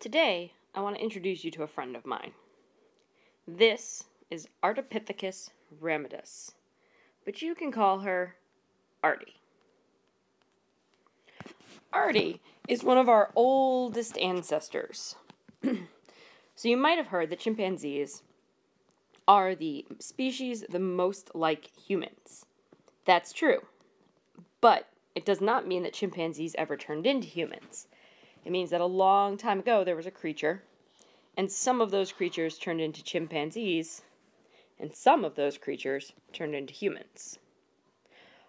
Today, I want to introduce you to a friend of mine. This is Ardipithecus ramidus, but you can call her Artie. Artie is one of our oldest ancestors. so you might have heard that chimpanzees are the species the most like humans. That's true. But it does not mean that chimpanzees ever turned into humans. It means that a long time ago there was a creature, and some of those creatures turned into chimpanzees, and some of those creatures turned into humans.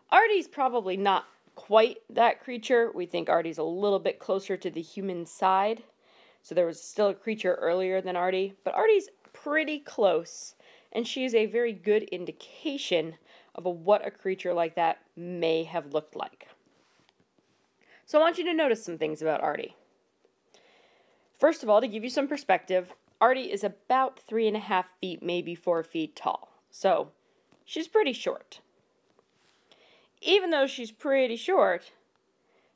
Artie's probably not quite that creature. We think Artie's a little bit closer to the human side. So there was still a creature earlier than Artie, but Artie's pretty close, and she is a very good indication of a, what a creature like that may have looked like. So I want you to notice some things about Artie. First of all, to give you some perspective, Artie is about three and a half feet, maybe four feet tall. So she's pretty short. Even though she's pretty short,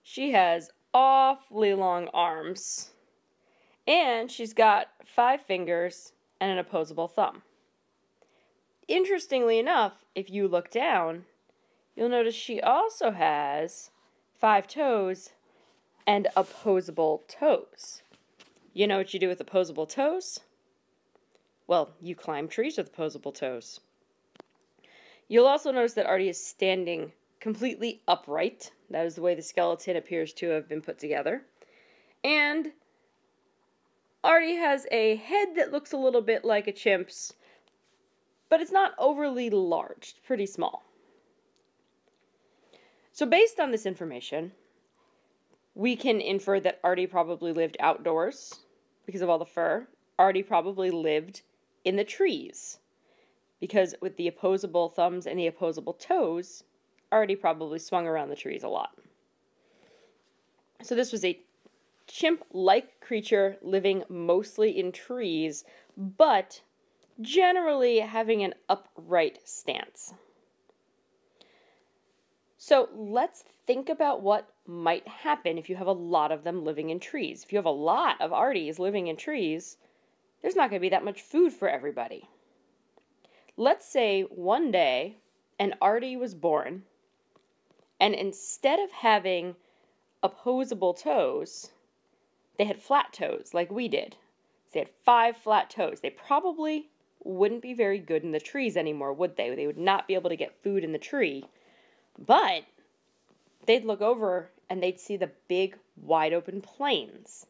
she has awfully long arms. And she's got five fingers and an opposable thumb. Interestingly enough, if you look down, you'll notice she also has five toes and opposable toes. You know what you do with opposable toes? Well, you climb trees with opposable toes. You'll also notice that Artie is standing completely upright. That is the way the skeleton appears to have been put together. And Artie has a head that looks a little bit like a chimp's, but it's not overly large, it's pretty small. So, based on this information, we can infer that Artie probably lived outdoors because of all the fur. Artie probably lived in the trees because with the opposable thumbs and the opposable toes, Artie probably swung around the trees a lot. So, this was a chimp like creature living mostly in trees, but generally having an upright stance. So let's think about what might happen if you have a lot of them living in trees. If you have a lot of Arties living in trees, there's not going to be that much food for everybody. Let's say one day an Artie was born, and instead of having opposable toes, they had flat toes like we did. They had five flat toes. They probably wouldn't be very good in the trees anymore, would they? They would not be able to get food in the tree but they'd look over and they'd see the big, wide open plains.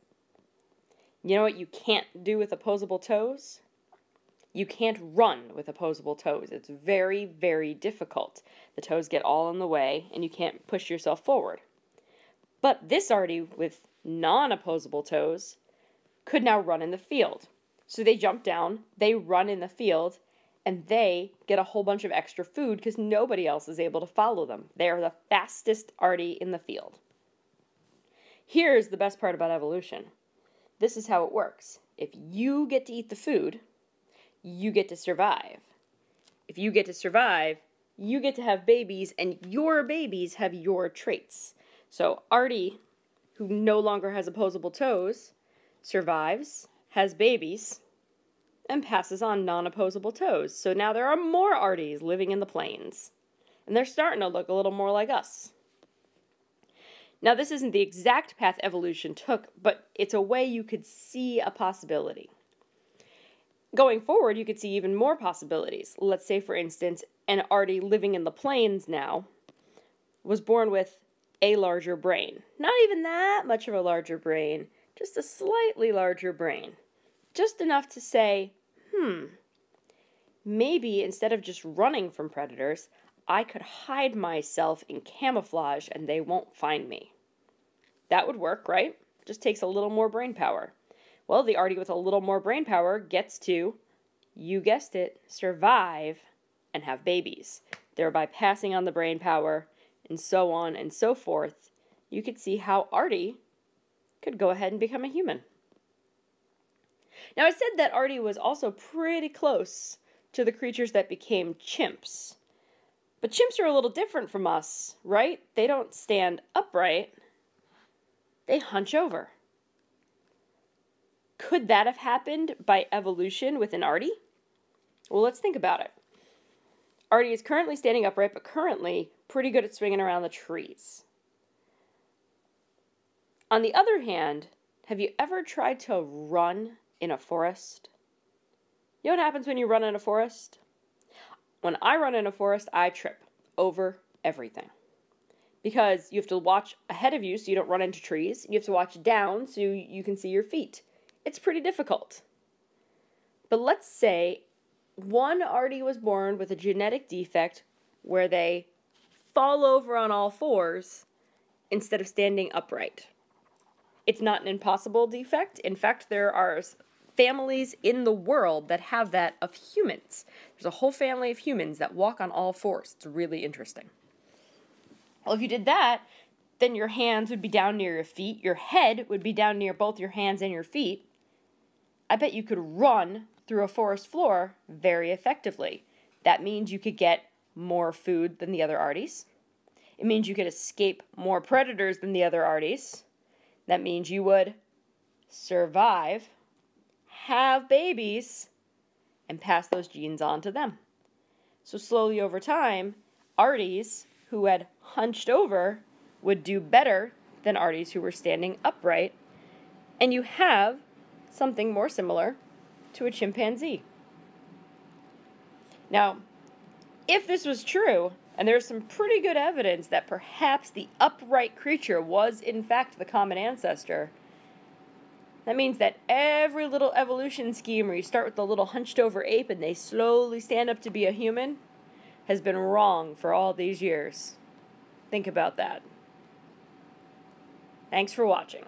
You know what you can't do with opposable toes? You can't run with opposable toes. It's very, very difficult. The toes get all in the way and you can't push yourself forward. But this Artie with non opposable toes could now run in the field. So they jump down, they run in the field, and they get a whole bunch of extra food because nobody else is able to follow them. They are the fastest Artie in the field. Here's the best part about evolution this is how it works. If you get to eat the food, you get to survive. If you get to survive, you get to have babies, and your babies have your traits. So, Artie, who no longer has opposable toes, survives, has babies, and passes on non opposable toes. So now there are more Arties living in the plains. And they're starting to look a little more like us. Now, this isn't the exact path evolution took, but it's a way you could see a possibility. Going forward, you could see even more possibilities. Let's say, for instance, an Artie living in the plains now was born with a larger brain. Not even that much of a larger brain, just a slightly larger brain just enough to say, hmm, maybe instead of just running from predators, I could hide myself in camouflage and they won't find me. That would work, right? Just takes a little more brain power. Well, the Artie with a little more brain power gets to, you guessed it, survive and have babies, thereby passing on the brain power and so on and so forth. You could see how Artie could go ahead and become a human. Now, I said that Artie was also pretty close to the creatures that became chimps. But chimps are a little different from us, right? They don't stand upright, they hunch over. Could that have happened by evolution with an Artie? Well, let's think about it. Artie is currently standing upright, but currently pretty good at swinging around the trees. On the other hand, have you ever tried to run in a forest? You know what happens when you run in a forest? When I run in a forest, I trip over everything. Because you have to watch ahead of you so you don't run into trees. You have to watch down so you can see your feet. It's pretty difficult. But let's say one Artie was born with a genetic defect where they fall over on all fours instead of standing upright. It's not an impossible defect. In fact, there are families in the world that have that of humans. There's a whole family of humans that walk on all fours. It's really interesting. Well, if you did that, then your hands would be down near your feet, your head would be down near both your hands and your feet. I bet you could run through a forest floor very effectively. That means you could get more food than the other Arties. It means you could escape more predators than the other Arties. That means you would survive, have babies, and pass those genes on to them. So, slowly over time, Arties who had hunched over would do better than Arties who were standing upright. And you have something more similar to a chimpanzee. Now, if this was true, and there's some pretty good evidence that perhaps the upright creature was in fact the common ancestor, that means that every little evolution scheme where you start with the little hunched over ape and they slowly stand up to be a human has been wrong for all these years. Think about that. Thanks for watching.